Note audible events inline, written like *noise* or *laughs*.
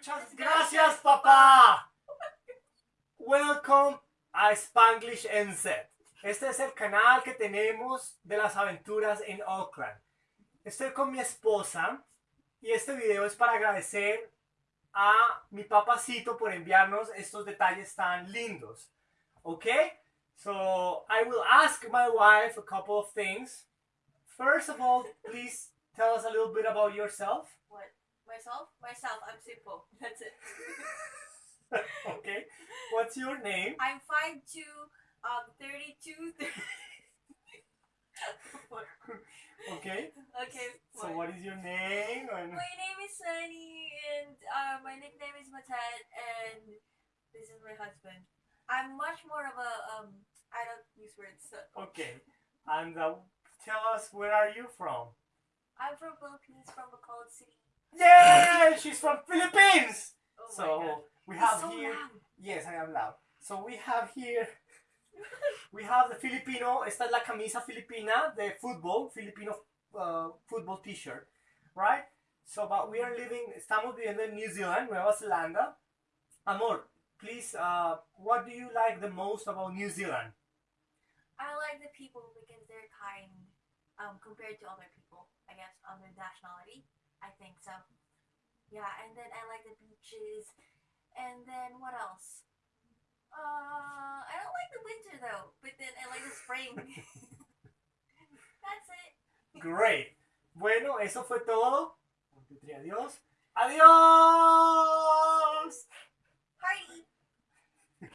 Muchas gracias, papá. Welcome a Spanglish NZ. Este es el canal que tenemos de las aventuras en Auckland. Estoy con mi esposa y este video es para agradecer a mi papacito por enviarnos estos detalles tan lindos. ¿Ok? So I will ask my wife a couple of things. First of all, please tell us a little bit about yourself. Myself? Myself. I'm simple. *laughs* That's it. *laughs* okay. What's your name? I'm five 5'2", um, 32, *laughs* 30. Okay. okay. So what? what is your name? And My name is Sunny, and uh, my nickname is Matet, and this is my husband. I'm much more of a um. I don't use words. So. okay. And uh, tell us where are you from? I'm from Philippines, from a cold City. Yeah, she's from Philippines. Oh So we have so here. loud. Yes, I am loud. So we have here. *laughs* We have the Filipino. Esta es la camisa filipina the football Filipino uh, football T-shirt, right? So, but we are living. Estamos viviendo en New Zealand, Nueva Zelanda. Amor, please. Uh, what do you like the most about New Zealand? I like the people because they're kind um, compared to other people, I guess, other nationality. I think so. Yeah, and then I like the beaches. And then what else? Uh, I don't like the winter though, but then I like the spring. *laughs* That's it. Great. Bueno, eso fue todo. Adiós. Adiós.